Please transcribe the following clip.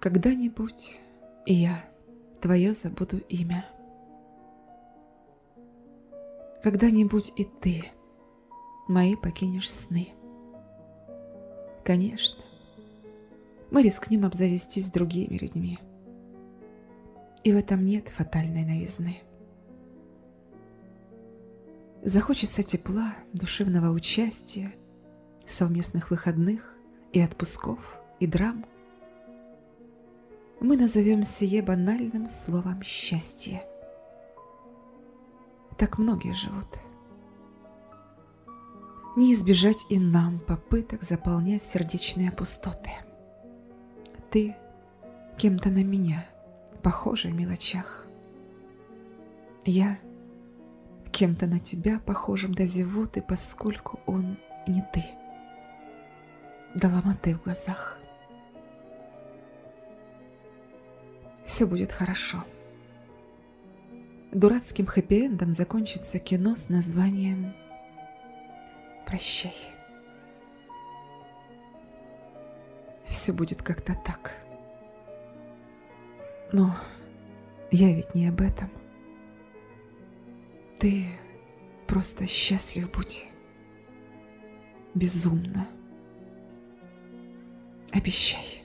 Когда-нибудь и я твое забуду имя. Когда-нибудь и ты мои покинешь сны. Конечно, мы рискнем обзавестись другими людьми. И в этом нет фатальной новизны. Захочется тепла, душевного участия, совместных выходных и отпусков, и драм. Мы назовем сие банальным словом «счастье». Так многие живут. Не избежать и нам попыток заполнять сердечные пустоты. Ты кем-то на меня, похожий в мелочах. Я кем-то на тебя, похожим до зевоты, поскольку он не ты. До ломоты в глазах. Все будет хорошо. Дурацким хэппи-эндом закончится кино с названием «Прощай». Все будет как-то так. Но я ведь не об этом. Ты просто счастлив будь. Безумно. Обещай.